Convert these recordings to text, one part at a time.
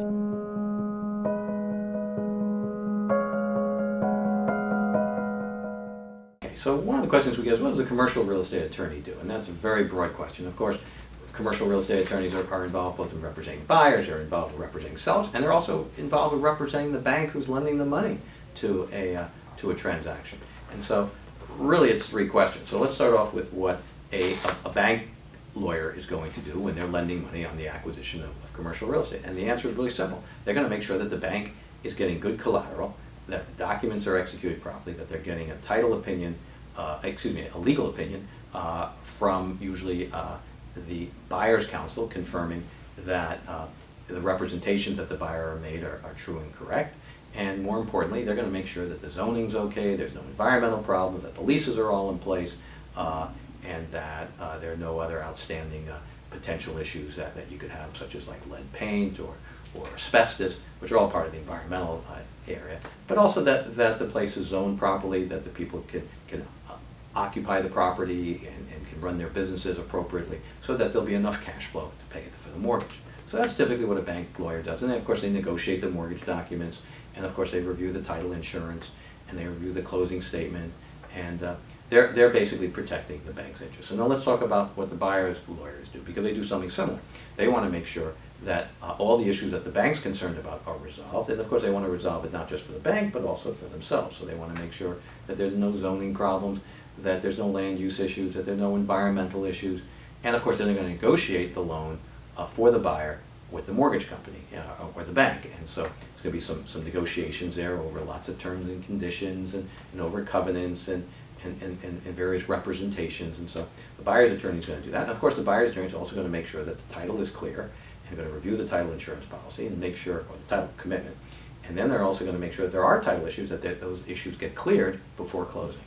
Okay, so one of the questions we get is what does a commercial real estate attorney do? And that's a very broad question. Of course, commercial real estate attorneys are, are involved both in representing buyers, they're involved in representing sellers, and they're also involved in representing the bank who's lending the money to a, uh, to a transaction. And so really it's three questions. So let's start off with what a, a, a bank lawyer is going to do when they're lending money on the acquisition of, of commercial real estate. And the answer is really simple. They're going to make sure that the bank is getting good collateral, that the documents are executed properly, that they're getting a title opinion, uh, excuse me, a legal opinion uh, from usually uh, the buyer's counsel confirming that uh, the representations that the buyer are made are, are true and correct. And more importantly, they're going to make sure that the zoning's okay, there's no environmental problems, that the leases are all in place, uh, and that uh, there are no other outstanding uh, potential issues that, that you could have, such as like lead paint or, or asbestos, which are all part of the environmental uh, area. But also that, that the place is zoned properly, that the people can, can uh, occupy the property and, and can run their businesses appropriately, so that there'll be enough cash flow to pay for the mortgage. So that's typically what a bank lawyer does. And then, of course, they negotiate the mortgage documents, and of course, they review the title insurance, and they review the closing statement, and uh, they're, they're basically protecting the bank's interest. So now let's talk about what the buyer's lawyers do, because they do something similar. They want to make sure that uh, all the issues that the bank's concerned about are resolved, and of course, they want to resolve it not just for the bank, but also for themselves. So they want to make sure that there's no zoning problems, that there's no land use issues, that there are no environmental issues, and of course, they're going to negotiate the loan uh, for the buyer with the mortgage company uh, or the bank. And so there's going to be some, some negotiations there over lots of terms and conditions and, and over covenants and, and, and, and various representations. And so the buyer's attorney is going to do that. And of course, the buyer's attorney is also going to make sure that the title is clear and going to review the title insurance policy and make sure, or the title commitment. And then they're also going to make sure that there are title issues, that those issues get cleared before closing.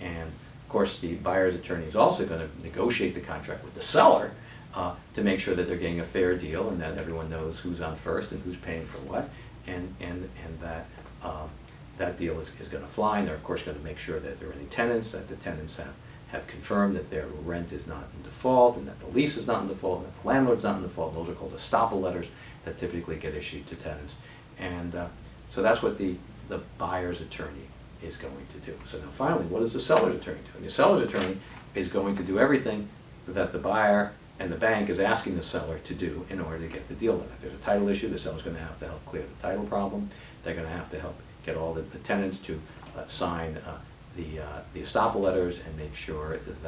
And of course, the buyer's attorney is also going to negotiate the contract with the seller uh, to make sure that they're getting a fair deal and that everyone knows who's on first and who's paying for what, and, and, and that uh, that deal is, is going to fly. And they're, of course, going to make sure that if there are any tenants, that the tenants have, have confirmed that their rent is not in default and that the lease is not in default and that the landlord's not in default. Those are called estoppel letters that typically get issued to tenants. And uh, so that's what the, the buyer's attorney is going to do. So now finally, what does the seller's attorney do? The seller's attorney is going to do everything that the buyer and the bank is asking the seller to do in order to get the deal done. If there's a title issue, the seller's going to have to help clear the title problem. They're going to have to help get all the, the tenants to uh, sign uh, the, uh, the estoppel letters and make sure that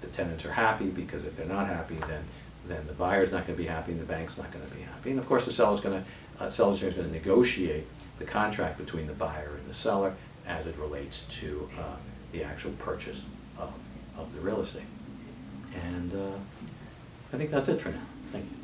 the tenants are happy because if they're not happy, then then the buyer's not going to be happy and the bank's not going to be happy. And of course, the seller's going to uh, seller's going to negotiate the contract between the buyer and the seller as it relates to uh, the actual purchase of, of the real estate. And uh, I think that's it for now. Thank you.